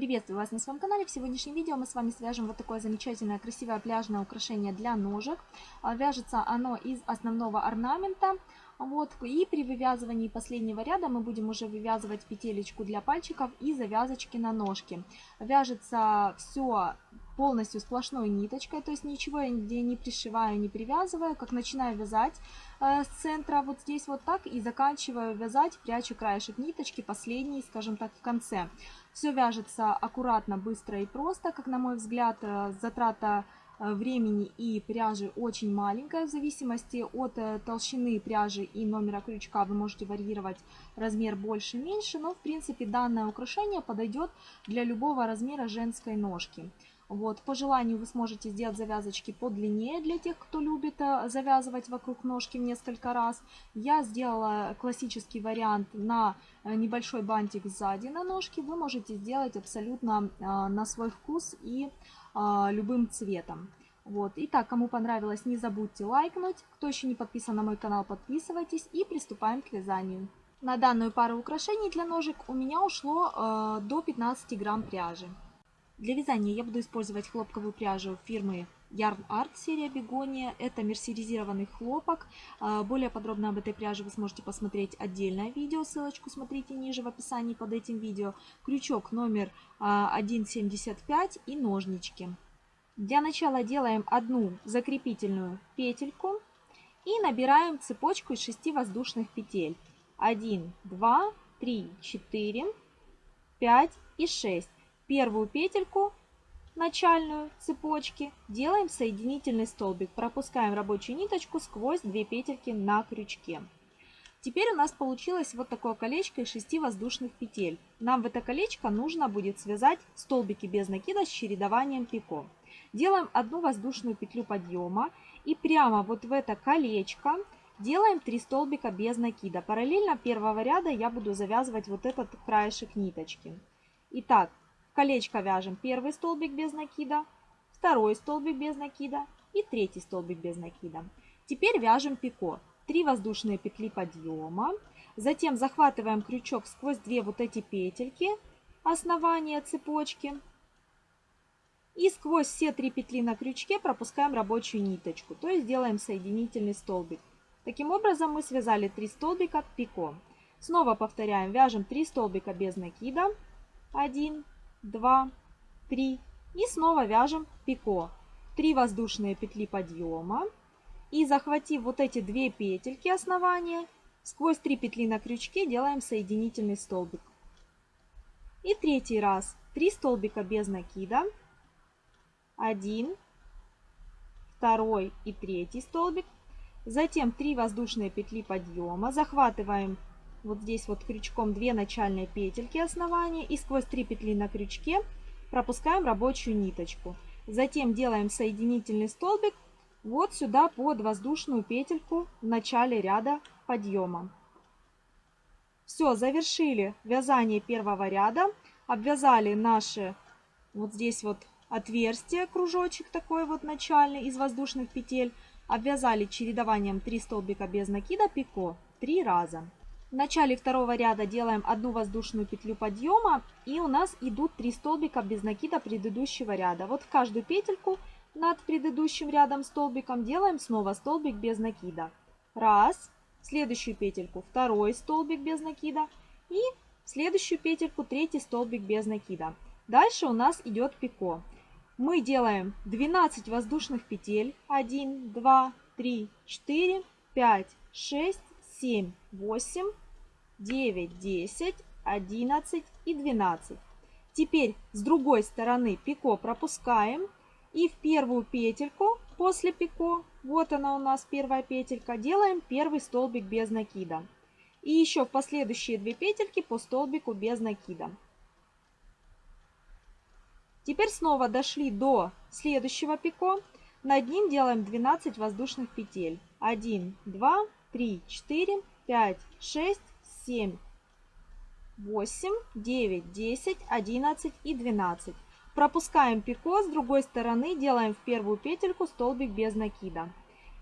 Приветствую вас на своем канале. В сегодняшнем видео мы с вами свяжем вот такое замечательное красивое пляжное украшение для ножек. А, вяжется оно из основного орнамента. Вот, и при вывязывании последнего ряда мы будем уже вывязывать петелечку для пальчиков и завязочки на ножки. Вяжется все полностью сплошной ниточкой, то есть ничего я нигде не пришиваю, не привязываю. Как начинаю вязать э, с центра вот здесь вот так и заканчиваю вязать, прячу краешек ниточки, последний, скажем так, в конце. Все вяжется аккуратно, быстро и просто, как на мой взгляд, э, затрата э, времени и пряжи очень маленькая. В зависимости от э, толщины пряжи и номера крючка вы можете варьировать размер больше-меньше, но в принципе данное украшение подойдет для любого размера женской ножки. Вот, по желанию вы сможете сделать завязочки подлиннее для тех, кто любит э, завязывать вокруг ножки в несколько раз. Я сделала классический вариант на э, небольшой бантик сзади на ножке. Вы можете сделать абсолютно э, на свой вкус и любым цветом. Вот. Итак, кому понравилось, не забудьте лайкнуть. Кто еще не подписан на мой канал, подписывайтесь и приступаем к вязанию. На данную пару украшений для ножек у меня ушло э, до 15 грамм пряжи. Для вязания я буду использовать хлопковую пряжу фирмы Yarn Art серия Бегония. Это мерсеризированный хлопок. А, более подробно об этой пряже вы сможете посмотреть отдельное видео. Ссылочку смотрите ниже в описании под этим видео. Крючок номер 1,75 а, и ножнички. Для начала делаем одну закрепительную петельку и набираем цепочку из 6 воздушных петель. 1, 2, 3, 4, 5 и 6 первую петельку начальную цепочки делаем соединительный столбик. Пропускаем рабочую ниточку сквозь две петельки на крючке. Теперь у нас получилось вот такое колечко из 6 воздушных петель. Нам в это колечко нужно будет связать столбики без накида с чередованием пико. Делаем одну воздушную петлю подъема и прямо вот в это колечко делаем 3 столбика без накида. Параллельно первого ряда я буду завязывать вот этот краешек ниточки. Итак, колечко вяжем первый столбик без накида, второй столбик без накида и третий столбик без накида. Теперь вяжем пико. 3 воздушные петли подъема. Затем захватываем крючок сквозь две вот эти петельки основания цепочки. И сквозь все три петли на крючке пропускаем рабочую ниточку, то есть делаем соединительный столбик. Таким образом мы связали 3 столбика пико. Снова повторяем, вяжем 3 столбика без накида. 1, 2, 3 и снова вяжем пико. 3 воздушные петли подъема. И захватив вот эти две петельки основания, сквозь 3 петли на крючке делаем соединительный столбик. И третий раз. 3 столбика без накида, 1, второй и третий столбик, затем 3 воздушные петли подъема, захватываем вот здесь вот крючком 2 начальные петельки основания и сквозь 3 петли на крючке пропускаем рабочую ниточку. Затем делаем соединительный столбик вот сюда под воздушную петельку в начале ряда подъема. Все, завершили вязание первого ряда, обвязали наши вот здесь вот отверстие, кружочек такой вот начальный из воздушных петель, обвязали чередованием 3 столбика без накида пико 3 раза. В начале второго ряда делаем одну воздушную петлю подъема и у нас идут 3 столбика без накида предыдущего ряда. Вот в каждую петельку над предыдущим рядом столбиком делаем снова столбик без накида. Раз, следующую петельку второй столбик без накида и следующую петельку третий столбик без накида. Дальше у нас идет пико. Мы делаем 12 воздушных петель. 1, 2, 3, 4, 5, 6, 7, 8, 9, 10, 11 и 12. Теперь с другой стороны пико пропускаем и в первую петельку после пико, вот она у нас первая петелька, делаем первый столбик без накида. И еще в последующие две петельки по столбику без накида. Теперь снова дошли до следующего пико. Над ним делаем 12 воздушных петель. 1, 2, 3, 4, 5, 6, 7, 8, 9, 10, 11 и 12. Пропускаем пико, с другой стороны делаем в первую петельку столбик без накида.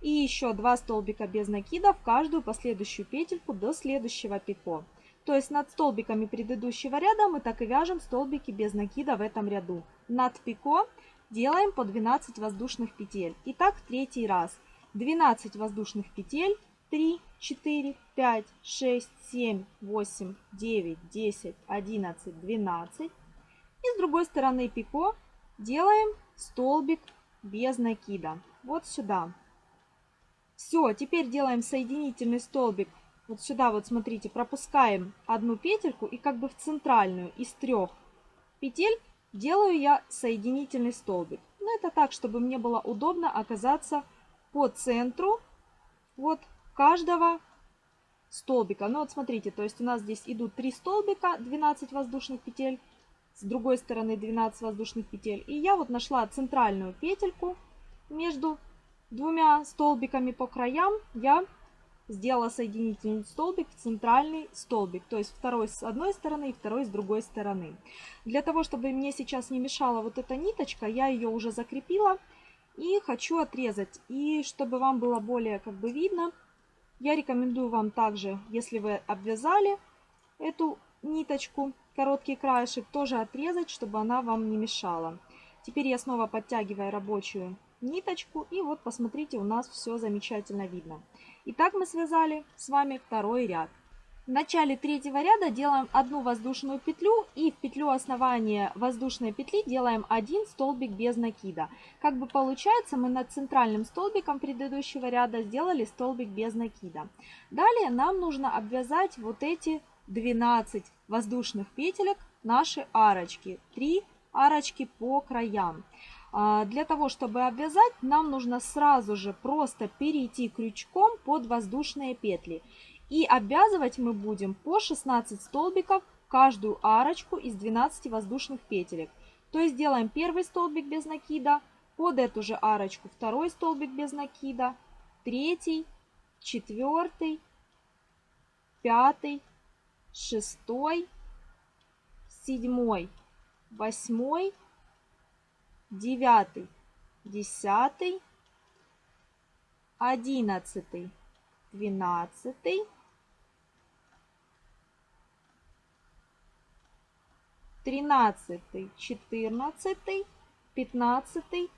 И еще 2 столбика без накида в каждую последующую петельку до следующего пико. То есть над столбиками предыдущего ряда мы так и вяжем столбики без накида в этом ряду. Над пико делаем по 12 воздушных петель. Итак, третий раз. 12 воздушных петель. 3, 4, 5, 6, 7, 8, 9, 10, 11, 12. И с другой стороны пико делаем столбик без накида. Вот сюда. Все, теперь делаем соединительный столбик. Вот сюда вот смотрите, пропускаем одну петельку и как бы в центральную из трех петель делаю я соединительный столбик. Но это так, чтобы мне было удобно оказаться по центру вот каждого столбика. Ну вот смотрите, то есть у нас здесь идут 3 столбика, 12 воздушных петель, с другой стороны 12 воздушных петель. И я вот нашла центральную петельку между двумя столбиками по краям я сделала соединительный столбик в центральный столбик, то есть второй с одной стороны и второй с другой стороны. Для того, чтобы мне сейчас не мешала вот эта ниточка, я ее уже закрепила и хочу отрезать. И чтобы вам было более как бы видно, я рекомендую вам также, если вы обвязали эту ниточку, короткий краешек, тоже отрезать, чтобы она вам не мешала. Теперь я снова подтягиваю рабочую ниточку. И вот посмотрите, у нас все замечательно видно. Итак, мы связали с вами второй ряд. В начале третьего ряда делаем одну воздушную петлю и в петлю основания воздушной петли делаем один столбик без накида. Как бы получается, мы над центральным столбиком предыдущего ряда сделали столбик без накида. Далее нам нужно обвязать вот эти 12 воздушных петелек, наши арочки. 3 арочки по краям. А, для того, чтобы обвязать, нам нужно сразу же просто перейти крючком под воздушные петли. И обвязывать мы будем по 16 столбиков каждую арочку из 12 воздушных петелек. То есть делаем первый столбик без накида, под эту же арочку второй столбик без накида, третий, четвертый, пятый, шестой, седьмой, восьмой, девятый, десятый, одиннадцатый, двенадцатый, тринадцатый, четырнадцатый, пятнадцатый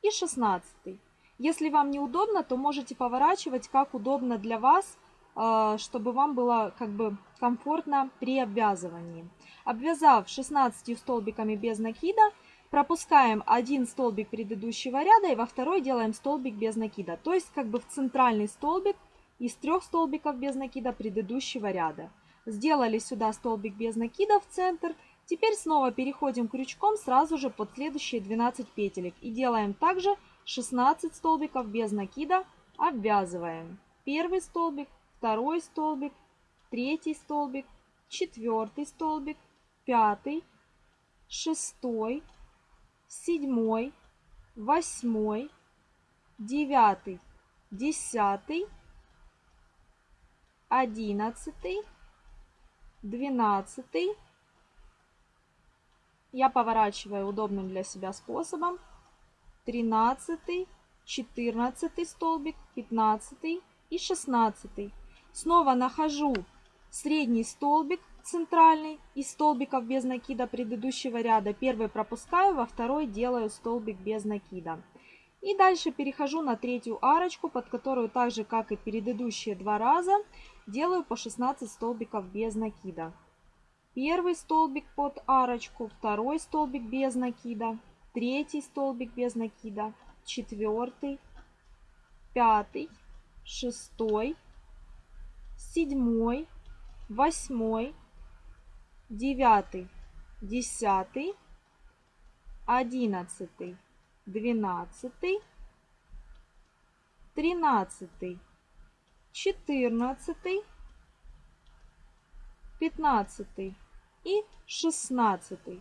и шестнадцатый. Если вам неудобно, то можете поворачивать как удобно для вас, э, чтобы вам было как бы комфортно при обвязывании. Обвязав 16 столбиками без накида, пропускаем один столбик предыдущего ряда и во второй делаем столбик без накида. То есть как бы в центральный столбик из трех столбиков без накида предыдущего ряда. Сделали сюда столбик без накида в центр. Теперь снова переходим крючком сразу же под следующие 12 петелек. И делаем также 16 столбиков без накида. Обвязываем. Первый столбик, второй столбик, третий столбик, четвертый столбик, пятый, шестой, седьмой, восьмой, девятый, десятый, одиннадцатый, двенадцатый. Я поворачиваю удобным для себя способом. Тринадцатый, четырнадцатый столбик, пятнадцатый и шестнадцатый. Снова нахожу средний столбик, центральный из столбиков без накида предыдущего ряда. Первый пропускаю, во второй делаю столбик без накида. И дальше перехожу на третью арочку, под которую так же, как и предыдущие два раза, делаю по 16 столбиков без накида. Первый столбик под арочку, второй столбик без накида, третий столбик без накида, четвертый, пятый, шестой, седьмой, восьмой, девятый, десятый, одиннадцатый, двенадцатый, тринадцатый, четырнадцатый, пятнадцатый и шестнадцатый.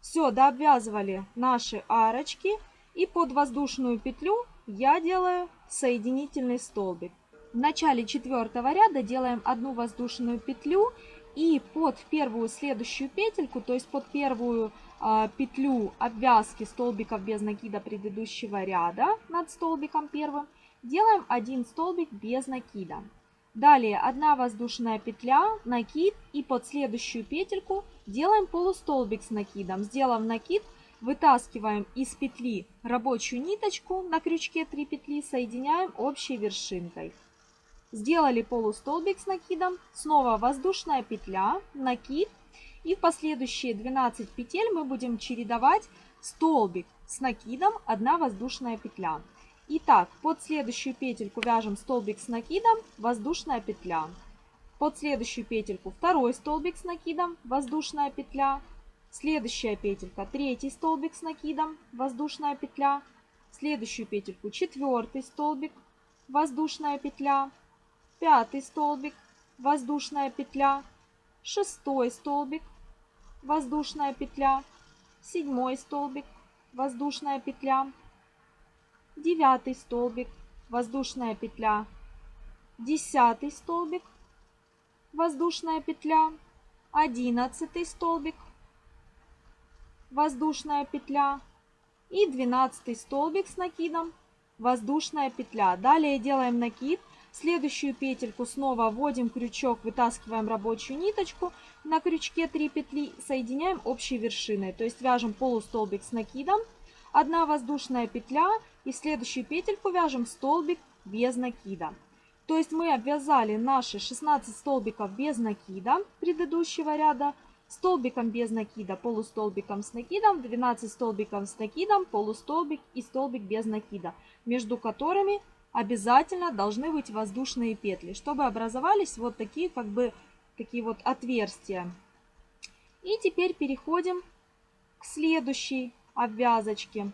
Все, дообвязывали наши арочки. И под воздушную петлю я делаю соединительный столбик. В начале четвертого ряда делаем одну воздушную петлю и под первую следующую петельку, то есть под первую э, петлю обвязки столбиков без накида предыдущего ряда над столбиком первым, делаем один столбик без накида. Далее 1 воздушная петля, накид и под следующую петельку делаем полустолбик с накидом. Сделав накид, вытаскиваем из петли рабочую ниточку на крючке 3 петли, соединяем общей вершинкой. Сделали полустолбик с накидом, снова воздушная петля, накид и в последующие 12 петель мы будем чередовать столбик с накидом, 1 воздушная петля. Итак, под следующую петельку вяжем столбик с накидом, воздушная петля. Под следующую петельку второй столбик с накидом, воздушная петля. Следующая петелька, третий столбик с накидом, воздушная петля. Следующую петельку, четвертый столбик, воздушная петля. Пятый столбик, воздушная петля. Шестой столбик, воздушная петля. Седьмой столбик, воздушная петля девятый столбик, воздушная петля, десятый столбик, воздушная петля, одиннадцатый столбик, воздушная петля. И двенадцатый столбик с накидом, воздушная петля. Далее делаем накид, следующую петельку снова вводим крючок, вытаскиваем рабочую ниточку, на крючке 3 петли соединяем общей вершиной, то есть вяжем полустолбик с накидом, 1 воздушная петля и в следующую петельку вяжем столбик без накида. То есть мы обвязали наши 16 столбиков без накида предыдущего ряда, столбиком без накида, полустолбиком с накидом, 12 столбиков с накидом, полустолбик и столбик без накида, между которыми обязательно должны быть воздушные петли, чтобы образовались вот такие как бы такие вот отверстия. И теперь переходим к следующей обвязочки.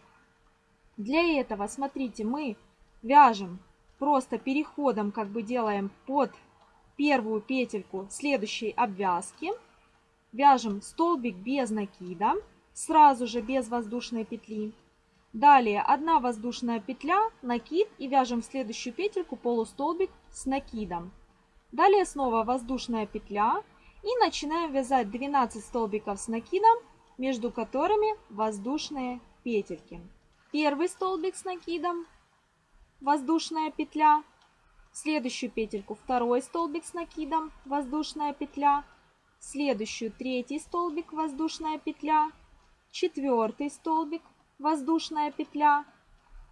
Для этого, смотрите, мы вяжем просто переходом, как бы делаем под первую петельку следующей обвязки. Вяжем столбик без накида, сразу же без воздушной петли. Далее 1 воздушная петля, накид и вяжем в следующую петельку полустолбик с накидом. Далее снова воздушная петля и начинаем вязать 12 столбиков с накидом между которыми воздушные петельки. Первый столбик с накидом, воздушная петля, следующую петельку. Второй столбик с накидом, воздушная петля, следующую. Третий столбик, воздушная петля, четвертый столбик, воздушная петля,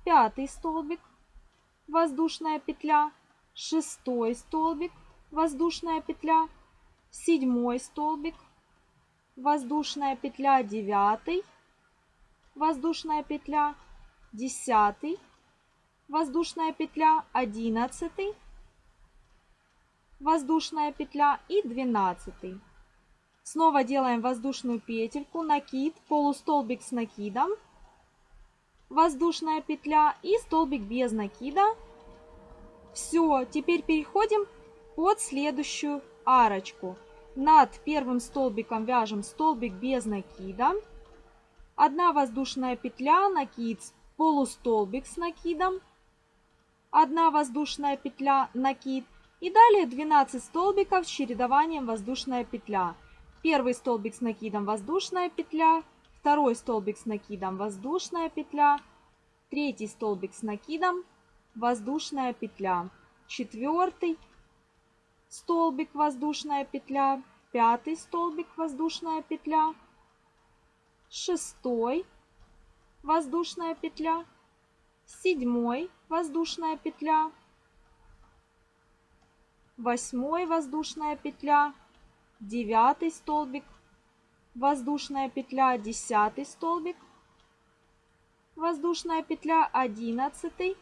пятый столбик, воздушная петля, шестой столбик, воздушная петля, седьмой столбик, воздушная петля. 9, воздушная петля 10, воздушная петля 11, воздушная петля и 12. Снова делаем воздушную петельку, накид, полустолбик с накидом, воздушная петля и столбик без накида. Все, теперь переходим под следующую арочку. Над первым столбиком вяжем столбик без накида. Одна воздушная петля, накид, полустолбик с накидом. Одна воздушная петля, накид. И далее 12 столбиков с чередованием воздушная петля. Первый столбик с накидом воздушная петля, второй столбик с накидом воздушная петля, третий столбик с накидом воздушная петля, четвертый столбик воздушная петля, пятый столбик воздушная петля, шестой воздушная петля, седьмой воздушная петля, восьмой воздушная петля, девятый столбик, воздушная петля, десятый столбик, воздушная петля, одиннадцатый,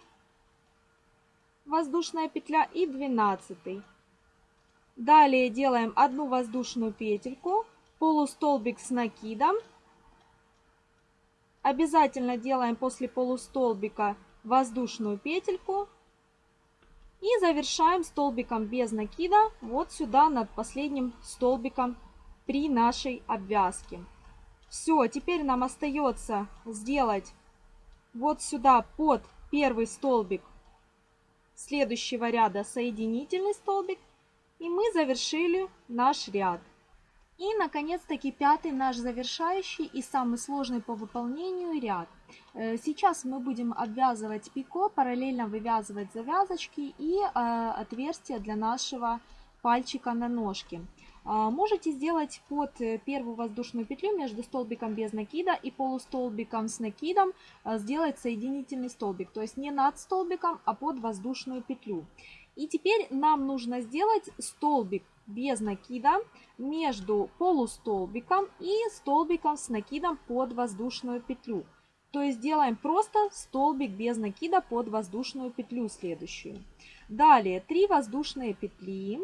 воздушная петля и двенадцатый. Далее делаем одну воздушную петельку, полустолбик с накидом. Обязательно делаем после полустолбика воздушную петельку. И завершаем столбиком без накида вот сюда над последним столбиком при нашей обвязке. Все, теперь нам остается сделать вот сюда под первый столбик следующего ряда соединительный столбик и мы завершили наш ряд. И, наконец-таки, пятый наш завершающий и самый сложный по выполнению ряд. Э, сейчас мы будем обвязывать пико, параллельно вывязывать завязочки и э, отверстия для нашего пальчика на ножке. А, можете сделать под э, первую воздушную петлю между столбиком без накида и полустолбиком с накидом сделать соединительный столбик. То есть не над столбиком, а под воздушную петлю. И теперь нам нужно сделать столбик без накида между полустолбиком и столбиком с накидом под воздушную петлю. То есть делаем просто столбик без накида под воздушную петлю следующую. Далее 3 воздушные петли.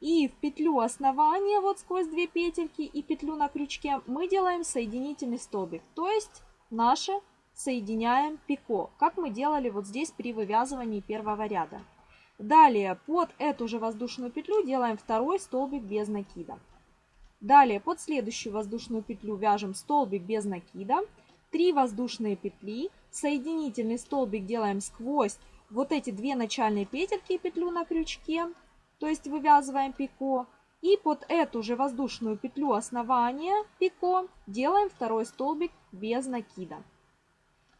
И в петлю основания, вот сквозь две петельки и петлю на крючке, мы делаем соединительный столбик. То есть наше соединяем пико, как мы делали вот здесь при вывязывании первого ряда. Далее под эту же воздушную петлю делаем второй столбик без накида. Далее под следующую воздушную петлю вяжем столбик без накида. 3 воздушные петли. Соединительный столбик делаем сквозь вот эти две начальные петельки и петлю на крючке. То есть вывязываем пико. И под эту же воздушную петлю основания пико делаем второй столбик без накида.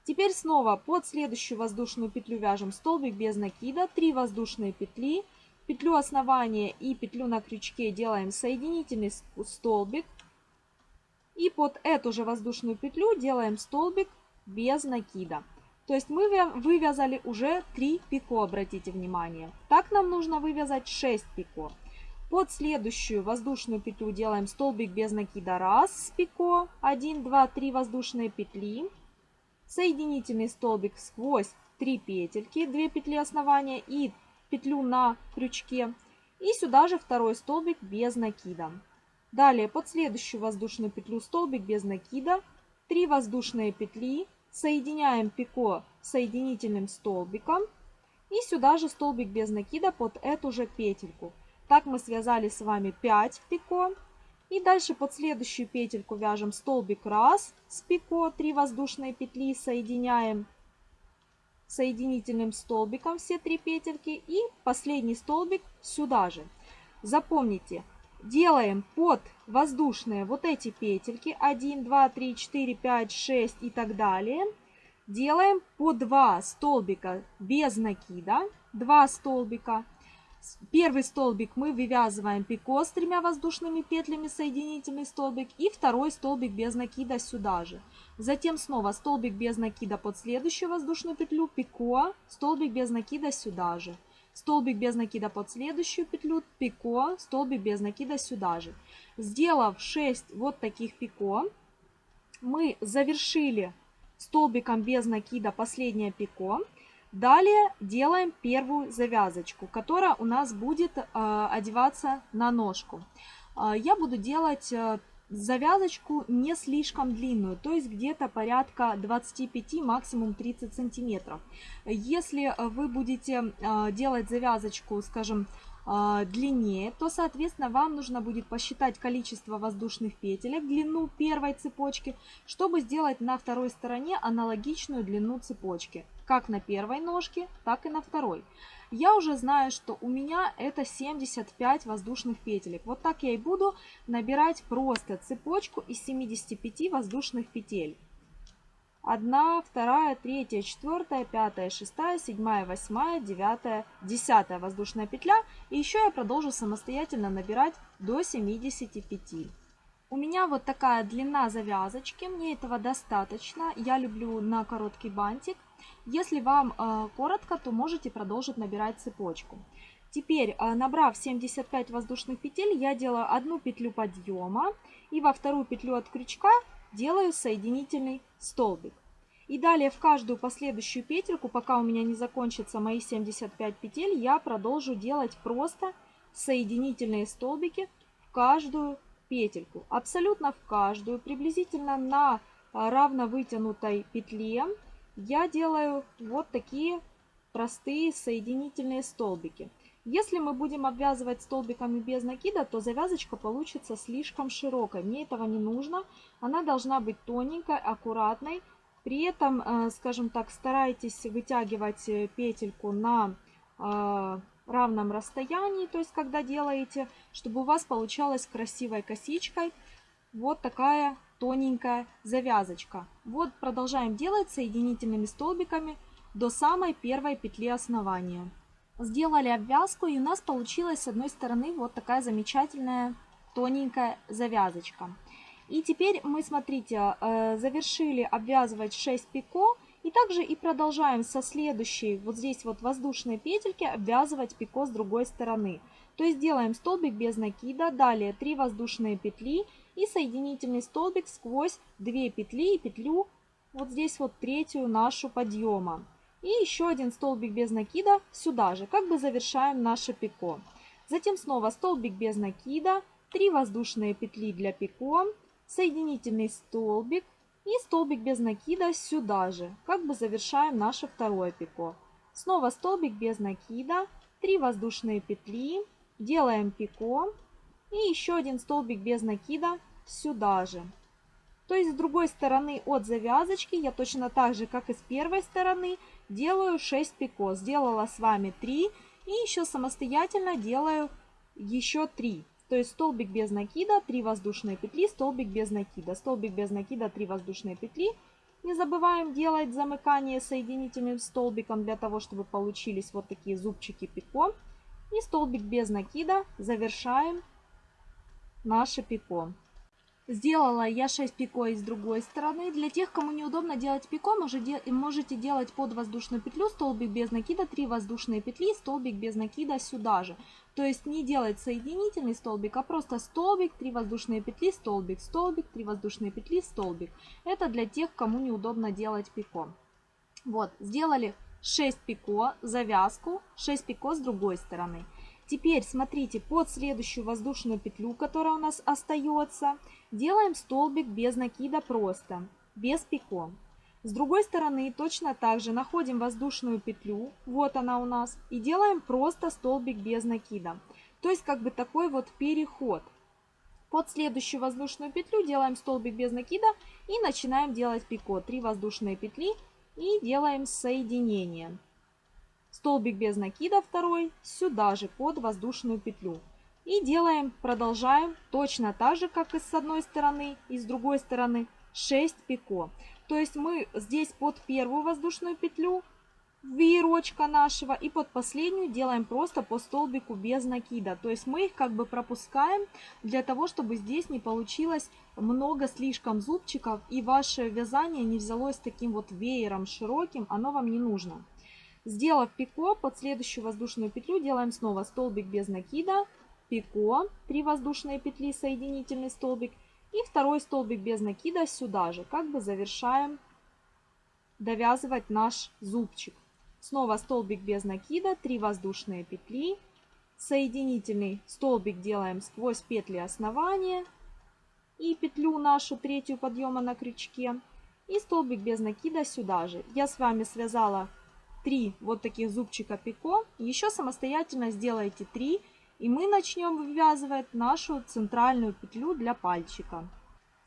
Теперь снова под следующую воздушную петлю вяжем столбик без накида, 3 воздушные петли, петлю основания и петлю на крючке делаем соединительный столбик. И под эту же воздушную петлю делаем столбик без накида. То есть мы вывязали уже 3 пико, обратите внимание. Так нам нужно вывязать 6 пико. Под следующую воздушную петлю делаем столбик без накида 1 с пико, 1, 2, 3 воздушные петли соединительный столбик сквозь 3 петельки, 2 петли основания и петлю на крючке. И сюда же второй столбик без накида. Далее под следующую воздушную петлю столбик без накида, 3 воздушные петли, соединяем пико соединительным столбиком и сюда же столбик без накида под эту же петельку. Так мы связали с вами 5 пико. И дальше под следующую петельку вяжем столбик раз с пико, 3 воздушные петли соединяем соединительным столбиком все три петельки и последний столбик сюда же. Запомните, делаем под воздушные вот эти петельки 1, 2, 3, 4, 5, 6 и так далее. Делаем по 2 столбика без накида, 2 столбика Первый столбик мы вывязываем пико с тремя воздушными петлями, соединительный столбик, и второй столбик без накида сюда же. Затем снова столбик без накида под следующую воздушную петлю, пико, столбик без накида сюда же. Столбик без накида под следующую петлю, пико, столбик без накида сюда же. Сделав 6 вот таких пико, мы завершили столбиком без накида последнее пико. Далее делаем первую завязочку, которая у нас будет э, одеваться на ножку. Э, я буду делать э, завязочку не слишком длинную, то есть где-то порядка 25, максимум 30 сантиметров. Если вы будете делать завязочку, скажем, длиннее, то, соответственно, вам нужно будет посчитать количество воздушных петелек, длину первой цепочки, чтобы сделать на второй стороне аналогичную длину цепочки как на первой ножке, так и на второй. Я уже знаю, что у меня это 75 воздушных петелек. Вот так я и буду набирать просто цепочку из 75 воздушных петель. 1, 2, 3, 4, 5, 6, 7, 8, 9, 10 воздушная петля. И еще я продолжу самостоятельно набирать до 75. У меня вот такая длина завязочки, мне этого достаточно. Я люблю на короткий бантик. Если вам э, коротко, то можете продолжить набирать цепочку. Теперь, э, набрав 75 воздушных петель, я делаю одну петлю подъема и во вторую петлю от крючка делаю соединительный столбик. И далее в каждую последующую петельку, пока у меня не закончатся мои 75 петель, я продолжу делать просто соединительные столбики в каждую петельку. Абсолютно в каждую, приблизительно на э, равно вытянутой петле я делаю вот такие простые соединительные столбики. Если мы будем обвязывать столбиками без накида, то завязочка получится слишком широкой. Мне этого не нужно. Она должна быть тоненькой, аккуратной. При этом, э, скажем так, старайтесь вытягивать э, петельку на э, равном расстоянии, то есть когда делаете, чтобы у вас получалась красивой косичкой вот такая тоненькая завязочка. Вот продолжаем делать соединительными столбиками до самой первой петли основания. Сделали обвязку и у нас получилась с одной стороны вот такая замечательная тоненькая завязочка. И теперь мы, смотрите, э, завершили обвязывать 6 пико. И также и продолжаем со следующей, вот здесь вот воздушной петельки, обвязывать пико с другой стороны. То есть делаем столбик без накида, далее 3 воздушные петли и соединительный столбик сквозь 2 петли и петлю вот здесь вот третью нашу подъема. И еще один столбик без накида сюда же, как бы завершаем наше пико. Затем снова столбик без накида, 3 воздушные петли для пико, соединительный столбик и столбик без накида сюда же, как бы завершаем наше второе пико. Снова столбик без накида, 3 воздушные петли, делаем пико и еще один столбик без накида сюда же. То есть с другой стороны от завязочки я точно так же, как и с первой стороны, делаю 6 пико. Сделала с вами 3 и еще самостоятельно делаю еще 3. То есть столбик без накида, 3 воздушные петли, столбик без накида, столбик без накида, 3 воздушные петли. Не забываем делать замыкание соединительным столбиком для того, чтобы получились вот такие зубчики пико. И столбик без накида завершаем наше пико. Сделала я 6 пико и с другой стороны. Для тех, кому неудобно делать пико, можете делать под воздушную петлю столбик без накида, 3 воздушные петли, столбик без накида сюда же. То есть не делать соединительный столбик, а просто столбик, 3 воздушные петли, столбик, столбик, 3 воздушные петли, столбик. Это для тех, кому неудобно делать пико. Вот, сделали 6 пико, завязку, 6 пико с другой стороны. Теперь смотрите, под следующую воздушную петлю, которая у нас остается, делаем столбик без накида просто, без пико. С другой стороны точно так же находим воздушную петлю, вот она у нас, и делаем просто столбик без накида. То есть как бы такой вот переход. Под следующую воздушную петлю делаем столбик без накида и начинаем делать пико. 3 воздушные петли и делаем соединение. Столбик без накида второй сюда же под воздушную петлю. И делаем, продолжаем точно так же, как и с одной стороны, и с другой стороны 6 пико. То есть мы здесь под первую воздушную петлю веерочка нашего и под последнюю делаем просто по столбику без накида. То есть мы их как бы пропускаем для того, чтобы здесь не получилось много слишком зубчиков и ваше вязание не взялось таким вот веером широким, оно вам не нужно. Сделав пико, под следующую воздушную петлю делаем снова столбик без накида, пико, 3 воздушные петли, соединительный столбик и второй столбик без накида сюда же, как бы завершаем довязывать наш зубчик. Снова столбик без накида, 3 воздушные петли, соединительный столбик делаем сквозь петли основания и петлю нашу третью подъема на крючке и столбик без накида сюда же. Я с вами связала 3 вот таких зубчика пико. Еще самостоятельно сделайте 3. И мы начнем вывязывать нашу центральную петлю для пальчика.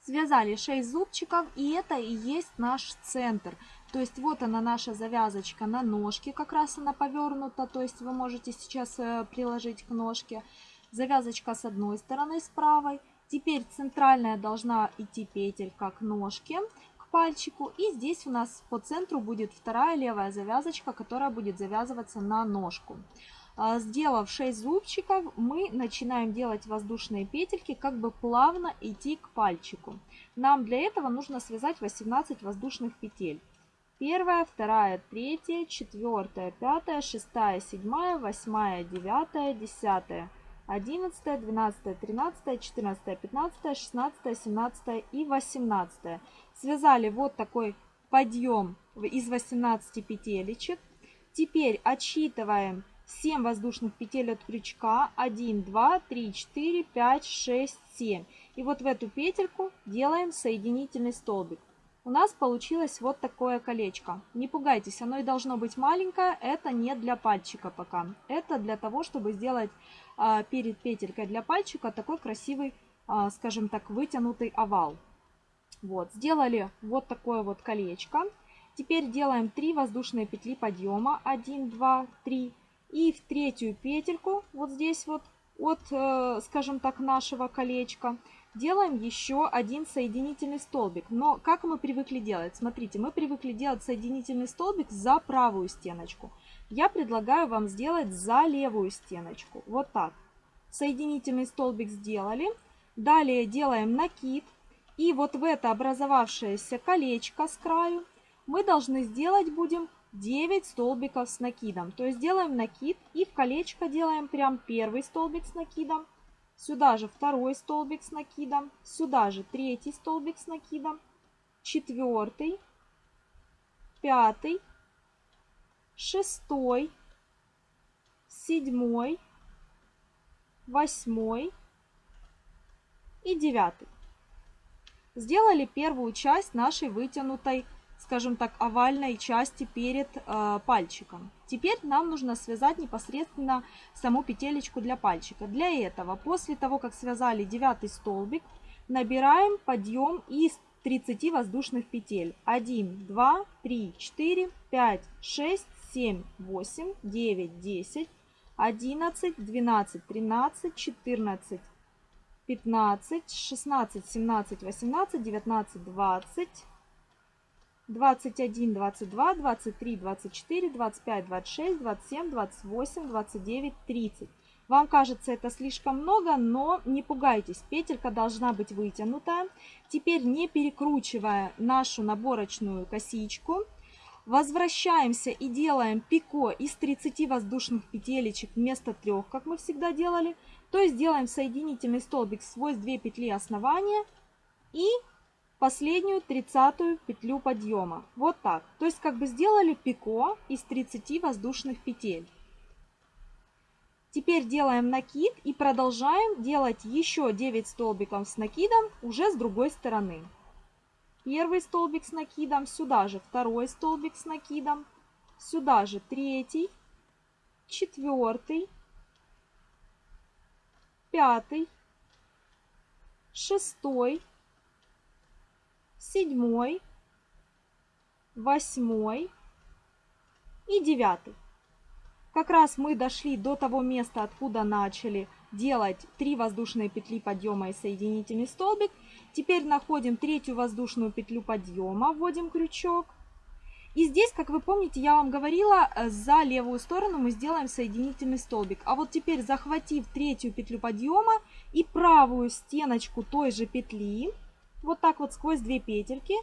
Связали 6 зубчиков и это и есть наш центр. То есть вот она наша завязочка на ножке, как раз она повернута, то есть вы можете сейчас э, приложить к ножке. Завязочка с одной стороны, с правой. Теперь центральная должна идти петелька к ножке пальчику. И здесь у нас по центру будет вторая левая завязочка, которая будет завязываться на ножку. А, сделав 6 зубчиков, мы начинаем делать воздушные петельки, как бы плавно идти к пальчику. Нам для этого нужно связать 18 воздушных петель. Первая, вторая, третья, четвертая, пятая, шестая, седьмая, восьмая, девятая, десятая, одиннадцатая, двенадцатая, тринадцатая, четырнадцатая, пятнадцатая, шестнадцатая, семнадцатая и восемнадцатая связали вот такой подъем из 18 петелечек. Теперь отсчитываем 7 воздушных петель от крючка. 1, 2, 3, 4, 5, 6, 7. И вот в эту петельку делаем соединительный столбик. У нас получилось вот такое колечко. Не пугайтесь, оно и должно быть маленькое. Это не для пальчика пока. Это для того, чтобы сделать перед петелькой для пальчика такой красивый, а, скажем так, вытянутый овал. Вот, сделали вот такое вот колечко. Теперь делаем 3 воздушные петли подъема. 1, 2, 3. И в третью петельку, вот здесь вот, от, э, скажем так, нашего колечка, делаем еще один соединительный столбик. Но как мы привыкли делать? Смотрите, мы привыкли делать соединительный столбик за правую стеночку. Я предлагаю вам сделать за левую стеночку. Вот так. Соединительный столбик сделали. Далее делаем накид. И вот в это образовавшееся колечко с краю мы должны сделать будем 9 столбиков с накидом. То есть делаем накид и в колечко делаем прям первый столбик с накидом. Сюда же второй столбик с накидом. Сюда же третий столбик с накидом. Четвертый. Пятый. Шестой. Седьмой. Восьмой. И девятый. Сделали первую часть нашей вытянутой скажем так, овальной части перед э, пальчиком. Теперь нам нужно связать непосредственно саму петелечку для пальчика. Для этого, после того, как связали девятый столбик, набираем подъем из 30 воздушных петель. 1, 2, 3, 4, 5, 6, 7, 8, 9, 10, 11, 12, 13, 14, 15, 16, 17, 18, 19, 20, 21, 22, 23, 24, 25, 26, 27, 28, 29, 30. Вам кажется это слишком много, но не пугайтесь, петелька должна быть вытянутая. Теперь не перекручивая нашу наборочную косичку, возвращаемся и делаем пико из 30 воздушных петелечек вместо 3, как мы всегда делали. То есть делаем соединительный столбик сквозь 2 петли основания и последнюю тридцатую петлю подъема. Вот так. То есть как бы сделали пико из 30 воздушных петель. Теперь делаем накид и продолжаем делать еще 9 столбиков с накидом уже с другой стороны. Первый столбик с накидом, сюда же второй столбик с накидом, сюда же третий, четвертый, пятый, шестой, седьмой, восьмой и девятый. Как раз мы дошли до того места, откуда начали делать 3 воздушные петли подъема и соединительный столбик. Теперь находим третью воздушную петлю подъема, вводим крючок. И здесь, как вы помните, я вам говорила, э, за левую сторону мы сделаем соединительный столбик. А вот теперь, захватив третью петлю подъема и правую стеночку той же петли, вот так вот сквозь две петельки.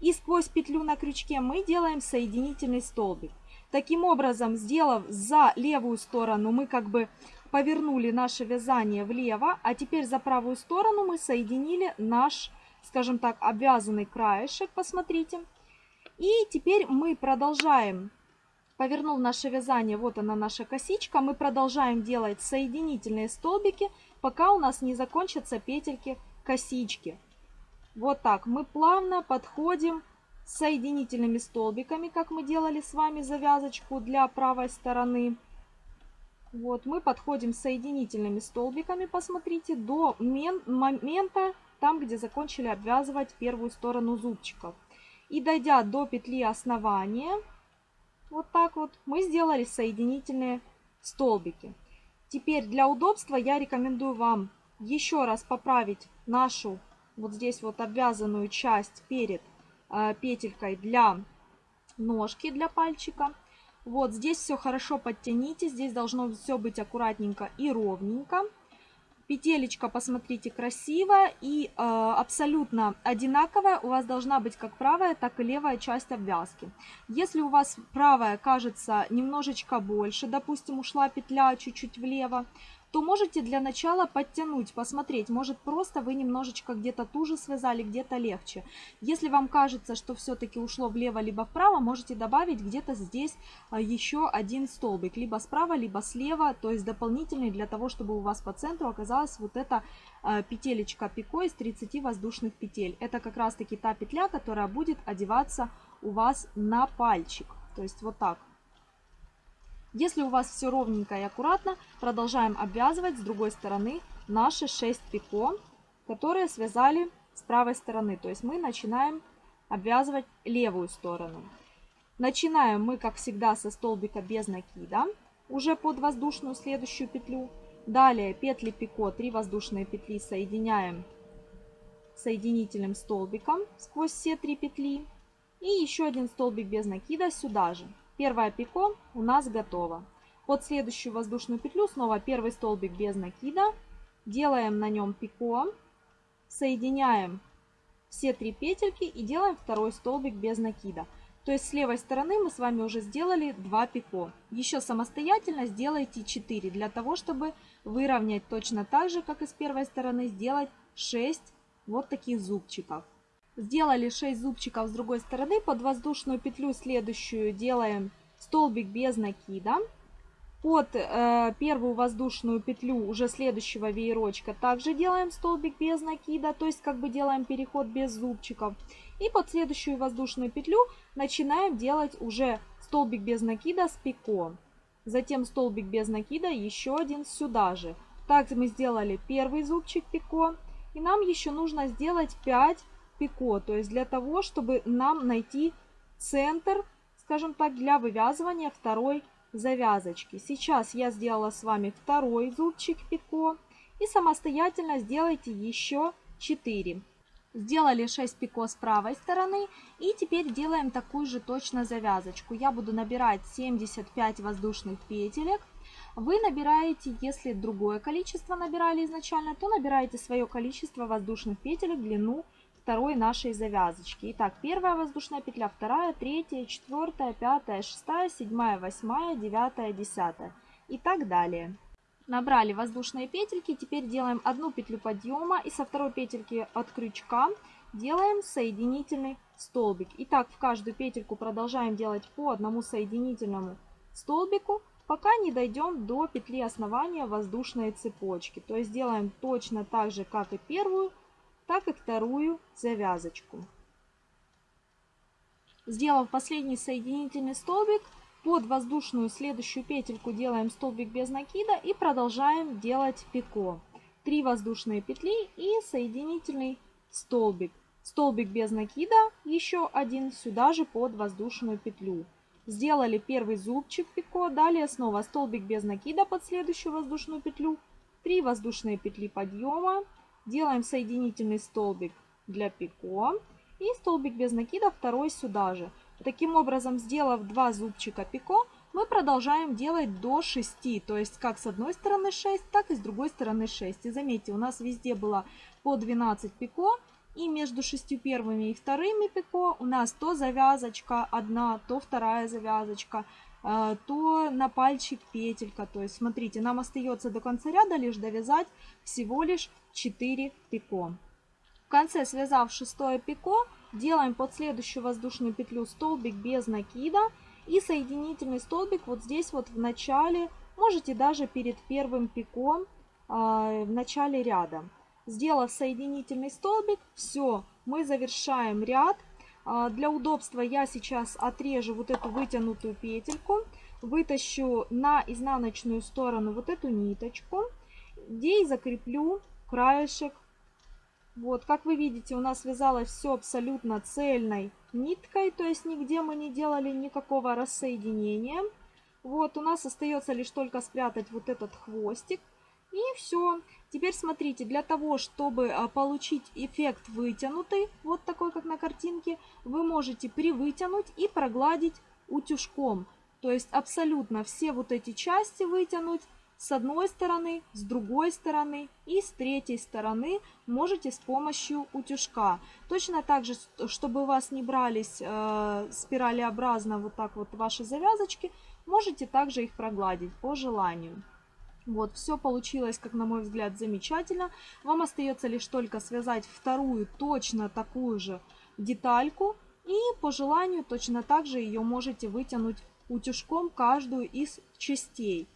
И сквозь петлю на крючке мы делаем соединительный столбик. Таким образом, сделав за левую сторону, мы как бы повернули наше вязание влево, а теперь за правую сторону мы соединили наш, скажем так, обвязанный краешек, посмотрите. И теперь мы продолжаем, повернув наше вязание, вот она наша косичка, мы продолжаем делать соединительные столбики, пока у нас не закончатся петельки косички. Вот так мы плавно подходим соединительными столбиками, как мы делали с вами завязочку для правой стороны. Вот мы подходим соединительными столбиками, посмотрите, до момента, там, где закончили обвязывать первую сторону зубчиков. И дойдя до петли основания, вот так вот, мы сделали соединительные столбики. Теперь для удобства я рекомендую вам еще раз поправить нашу вот здесь вот обвязанную часть перед э, петелькой для ножки, для пальчика. Вот здесь все хорошо подтяните, здесь должно все быть аккуратненько и ровненько. Петелечка, посмотрите, красивая и э, абсолютно одинаковая. У вас должна быть как правая, так и левая часть обвязки. Если у вас правая кажется немножечко больше, допустим, ушла петля чуть-чуть влево, то можете для начала подтянуть, посмотреть. Может просто вы немножечко где-то туже связали, где-то легче. Если вам кажется, что все-таки ушло влево либо вправо, можете добавить где-то здесь а, еще один столбик. Либо справа, либо слева, то есть дополнительный для того, чтобы у вас по центру оказалась вот эта а, петелечка пико из 30 воздушных петель. Это как раз таки та петля, которая будет одеваться у вас на пальчик. То есть вот так. Если у вас все ровненько и аккуратно, продолжаем обвязывать с другой стороны наши 6 пико, которые связали с правой стороны. То есть мы начинаем обвязывать левую сторону. Начинаем мы, как всегда, со столбика без накида. уже под воздушную следующую петлю. Далее петли пико, 3 воздушные петли соединяем соединительным столбиком сквозь все три петли. И еще один столбик без накида сюда же. Первая пико у нас готова. Под следующую воздушную петлю снова первый столбик без накида. Делаем на нем пико. Соединяем все три петельки и делаем второй столбик без накида. То есть с левой стороны мы с вами уже сделали 2 пико. Еще самостоятельно сделайте 4, для того, чтобы выровнять точно так же, как и с первой стороны, сделать 6 вот таких зубчиков. Сделали 6 зубчиков с другой стороны, под воздушную петлю следующую делаем столбик без накида. Под э, первую воздушную петлю уже следующего веерочка также делаем столбик без накида, то есть как бы делаем переход без зубчиков. И под следующую воздушную петлю начинаем делать уже столбик без накида с пико. Затем столбик без накида, еще один сюда же. Так мы сделали первый зубчик пико. И нам еще нужно сделать 5 пико, то есть для того, чтобы нам найти центр, скажем так, для вывязывания второй завязочки. Сейчас я сделала с вами второй зубчик пико. И самостоятельно сделайте еще 4. Сделали 6 пико с правой стороны. И теперь делаем такую же точно завязочку. Я буду набирать 75 воздушных петелек. Вы набираете, если другое количество набирали изначально, то набираете свое количество воздушных петелек, длину второй нашей завязочки. Итак, первая воздушная петля, вторая, третья, четвертая, пятая, шестая, седьмая, восьмая, девятая, десятая и так далее. Набрали воздушные петельки, теперь делаем одну петлю подъема и со второй петельки от крючка делаем соединительный столбик. Итак, в каждую петельку продолжаем делать по одному соединительному столбику, пока не дойдем до петли основания воздушной цепочки. То есть делаем точно так же, как и первую, так и вторую завязочку. Сделав последний соединительный столбик, под воздушную следующую петельку делаем столбик без накида и продолжаем делать пико. 3 воздушные петли и соединительный столбик. Столбик без накида, еще один сюда же под воздушную петлю. Сделали первый зубчик пико, далее снова столбик без накида под следующую воздушную петлю, 3 воздушные петли подъема, Делаем соединительный столбик для пико и столбик без накида второй сюда же. Таким образом, сделав два зубчика пико, мы продолжаем делать до 6. То есть как с одной стороны 6, так и с другой стороны 6. И заметьте, у нас везде было по 12 пико. И между шестью первыми и вторыми пико у нас то завязочка одна, то вторая завязочка, э, то на пальчик петелька. То есть смотрите, нам остается до конца ряда лишь довязать всего лишь 4 пико. В конце, связав шестое пико, делаем под следующую воздушную петлю столбик без накида и соединительный столбик вот здесь вот в начале, можете даже перед первым пиком э, в начале ряда. Сделав соединительный столбик, все, мы завершаем ряд. Э, для удобства я сейчас отрежу вот эту вытянутую петельку, вытащу на изнаночную сторону вот эту ниточку, где и закреплю краешек. Вот, как вы видите, у нас вязалось все абсолютно цельной ниткой, то есть нигде мы не делали никакого рассоединения. Вот, у нас остается лишь только спрятать вот этот хвостик. И все. Теперь смотрите, для того, чтобы а, получить эффект вытянутый, вот такой, как на картинке, вы можете привытянуть и прогладить утюжком. То есть абсолютно все вот эти части вытянуть с одной стороны, с другой стороны и с третьей стороны можете с помощью утюжка. Точно так же, чтобы у вас не брались э, спиралеобразно вот так вот ваши завязочки, можете также их прогладить по желанию. Вот, все получилось, как на мой взгляд, замечательно. Вам остается лишь только связать вторую точно такую же детальку. И по желанию точно так же ее можете вытянуть утюжком каждую из частей.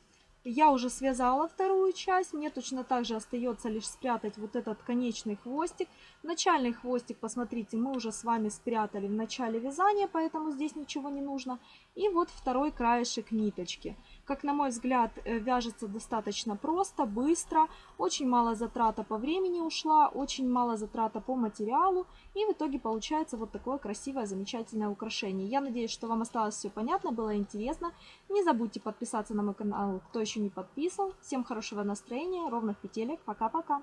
Я уже связала вторую часть, мне точно так же остается лишь спрятать вот этот конечный хвостик. Начальный хвостик, посмотрите, мы уже с вами спрятали в начале вязания, поэтому здесь ничего не нужно. И вот второй краешек ниточки. Как на мой взгляд, э, вяжется достаточно просто, быстро, очень мало затрата по времени ушла, очень мало затрата по материалу. И в итоге получается вот такое красивое, замечательное украшение. Я надеюсь, что вам осталось все понятно, было интересно. Не забудьте подписаться на мой канал, кто еще не подписан. Всем хорошего настроения, ровных петелек. Пока-пока.